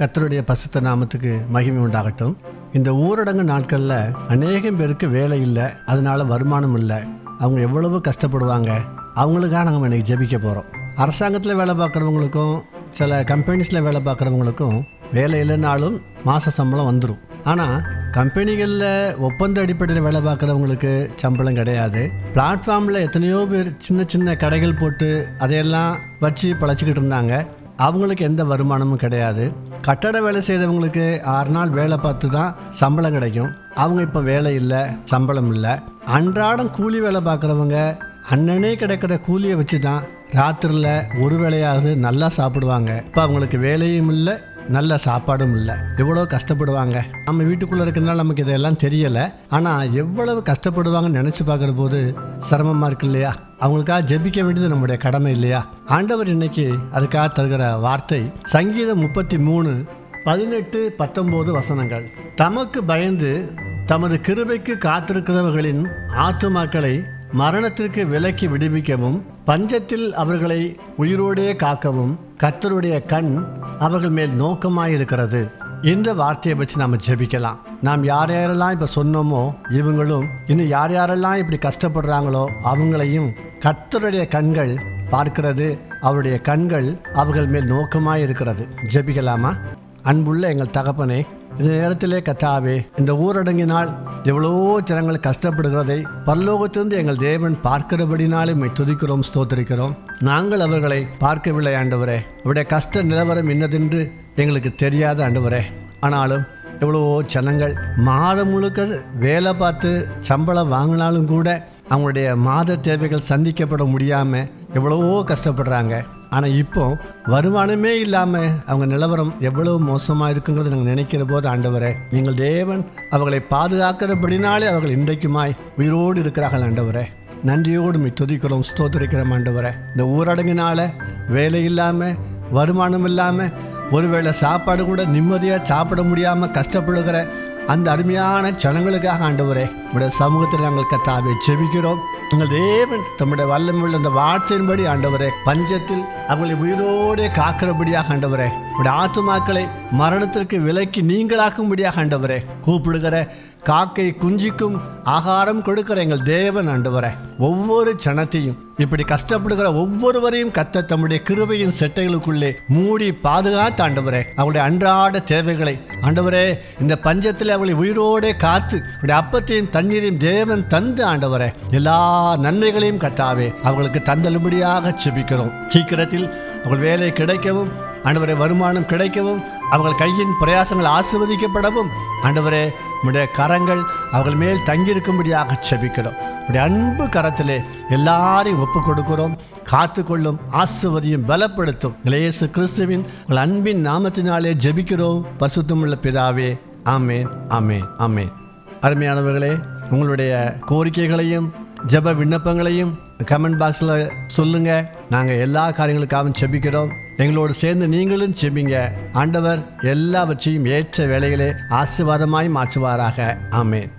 கத்தருடைய பசுத்த நாமத்துக்கு மகிமை உண்டாகட்டும். இந்த ஊரடங்கு நாட்களில் அநேகம் பேருக்கு வேலை இல்லை அதனால வருமானம் இல்லை. அவங்க எவ்வளவு கஷ்டப்படுவாங்க அவங்களுக்காக நாங்கள் இன்றைக்கி ஜெபிக்க போகிறோம் அரசாங்கத்தில் வேலை பார்க்குறவங்களுக்கும் சில கம்பெனிஸில் வேலை பார்க்குறவங்களுக்கும் வேலை இல்லைனாலும் மாத சம்பளம் வந்துடும் ஆனால் கம்பெனிகளில் ஒப்பந்த அடிப்படையில் வேலை பார்க்குறவங்களுக்கு சம்பளம் கிடையாது. பிளாட்ஃபார்மில் எத்தனையோ பேர் சின்ன சின்ன கடைகள் போட்டு அதையெல்லாம் வச்சு பழச்சிக்கிட்டு இருந்தாங்க. அவங்களுக்கு எந்த வருமானமும் கிடையாது. கட்டட வேலை செய்கிறவங்களுக்கு ஆறு நாள் வேலை பார்த்து தான் சம்பளம் கிடைக்கும். அவங்க இப்போ வேலை இல்லை சம்பளம் இல்லை. அன்றாடம் கூலி வேலை பார்க்குறவங்க அன்னனே கிடைக்கிற கூலியை வச்சு தான் ராத்திரியில் ஒரு வேளையாவது நல்லா சாப்பிடுவாங்க. இப்போ அவங்களுக்கு வேலையும் இல்லை நல்ல சாப்பாடும் இல்லை. எவ்வளோ கஷ்டப்படுவாங்க? நம்ம வீட்டுக்குள்ளே இருக்கிறனால நமக்கு இதெல்லாம் தெரியலை. ஆனால் எவ்வளவு கஷ்டப்படுவாங்கன்னு நினச்சி பார்க்குற போது சிரமமாக இருக்கு இல்லையா? அவங்களுக்காக ஜெபிக்க வேண்டியது நம்முடைய கடமை இல்லையா? ஆண்டவர் இன்னைக்கு அதுக்காக தருகிற வார்த்தை சங்கீதம் முப்பத்தி மூணு பதினெட்டு பத்தொம்போது வசனங்கள். தமக்கு பயந்து தமது கிருபைக்கு காத்திருக்கிறவர்களின் ஆத்துமாக்களை மரணத்திற்கு விலக்கி விடுவிக்கவும் பஞ்சத்தில் அவர்களை உயிரோடே காக்கவும் கர்த்தருடைய கண் அவர்கள் மேல் நோக்கமாயிருக்கிறது. இந்த வார்த்தையை வச்சு நாம் ஜெபிக்கலாம். நாம் யார் யாரெல்லாம் இப்போ சொன்னோமோ இவங்களும் இன்னும் யார் யாரெல்லாம் இப்படி கஷ்டப்படுறாங்களோ அவங்களையும் கர்த்தருடைய கண்கள் பார்க்கிறது அவருடைய கண்கள் அவர்கள் மேல் நோக்கமாக இருக்கிறது ஜெபிக்கலாமா? அன்புள்ள எங்கள் தகப்பனே இந்த நேரத்திலே கத்தாவே இந்த ஊரடங்கினால் எவ்வளவோ ஜனங்கள் கஷ்டப்படுகிறதை பரலோகத்திலிருந்து எங்கள் தேவன் பார்க்கிறபடினாலே மை துதிக்கிறோம் ஸ்தோத்திரிக்கிறோம். நாங்கள் அவர்களை பார்க்கவில்லை ஆண்டவரே. அவருடைய கஷ்ட நிலவரம் என்னதென்று எங்களுக்கு தெரியாத ஆண்டவரே. ஆனாலும் எவ்வளவோ ஜனங்கள் மாதம் முழுக்க வேலை பார்த்து சம்பளம் வாங்கினாலும் கூட அவங்களுடைய மாத தேவைகள் சந்திக்கப்பட முடியாமல் எவ்வளவோ கஷ்டப்படுறாங்க. ஆனால் இப்போ வருமானமே இல்லாமல் அவங்க நிலவரம் எவ்வளவு மோசமாக இருக்குங்கிறத நாங்கள் நினைக்கிற போது ஆண்டவரே நீங்கள் தேவன் அவர்களை பாதுகாக்கிறபடினாலே அவர்கள் இன்றைக்குமாய் உயிரோடு இருக்கிறார்கள் ஆண்டவரே. நன்றியோடு மீ துதிக்கிறோம் ஸ்தோத்திரிக்கிறோம் ஆண்டவரே. இந்த ஊரடங்கினால வேலை இல்லாமல் வருமானம் இல்லாமல் ஒருவேளை சாப்பாடு கூட நிம்மதியாக சாப்பிட முடியாமல் கஷ்டப்படுகிற அந்த அருமையான ஜனங்களுக்காக ஆண்டவரே உடைய சமூகத்தில் நாங்கள் கத்தாவை செவிக்கிறோம் உங்கள் தேவன் தம்முடைய வல்லமையுள்ள அந்த வார்த்தையின்படி ஆண்டவரே பஞ்சத்தில் அவங்களை உயிரோடே காக்கிறபடியாக ஆண்டவரே உடைய ஆத்துமாக்களை மரணத்திற்கு விலக்கி நீங்களாக்கும்படியாக ஆண்டவரே கூப்பிடுகிற காக்கை குஞ்சிக்கும் ஆகாரம் கொடுக்கிற எங்கள் தேவன் ஆண்டவரே. ஒவ்வொரு சனத்தையும் இப்படி கஷ்டப்படுகிற ஒவ்வொருவரையும் கத்த தம்முடைய கிருபையின் செட்டைகளுக்குள்ளே மூடி பாதுகாத்து ஆண்டவரே அவளுடைய அன்றாட தேவைகளை. ஆண்டவரே இந்த பஞ்சத்தில் அவளை உயிரோடே காத்து அவருடைய அப்பத்தையும் தண்ணீரையும் தேவன் தந்து ஆண்டவரே எல்லா நன்மைகளையும் கத்தாவே அவர்களுக்கு தந்தலும்படியாக செபிக்கிறோம். சீக்கிரத்தில் அவள் வேலை கிடைக்கவும் ஆண்டவரை வருமானம் கிடைக்கவும் அவர்கள் கையின் பிரயாசங்கள் ஆசிர்வதிக்கப்படவும். ஆண்டவரே உடைய கரங்கள் அவர்கள் மேல் தங்கியிருக்கும்படியாக செபிக்கிறோம் உடைய அன்பு கரத்திலே எல்லாரையும் ஒப்பு கொடுக்கிறோம். காத்துக்கொள்ளும் ஆசிர்வதியும் பலப்படுத்தும். இளையசு கிறிஸ்துவின் உங்கள் அன்பின் நாமத்தினாலே ஜெபிக்கிறோம். பசுத்தமுள்ள பிதாவே ஆமேன் ஆமேன் ஆமேன். அருமையானவர்களே உங்களுடைய கோரிக்கைகளையும் ஜெப விண்ணப்பங்களையும் கமெண்ட் பாக்ஸில் சொல்லுங்கள் நாங்கள் எல்லா காரியங்களுக்காகவும் செபிக்கிறோம் எங்களோடு சேர்ந்து நீங்களும் செபிங்க ஆண்டவர் எல்லாவற்றையும் ஏற்ற வேலைகளே ஆசீர்வாதமாய் மாற்றுவாராக. ஆமேன்.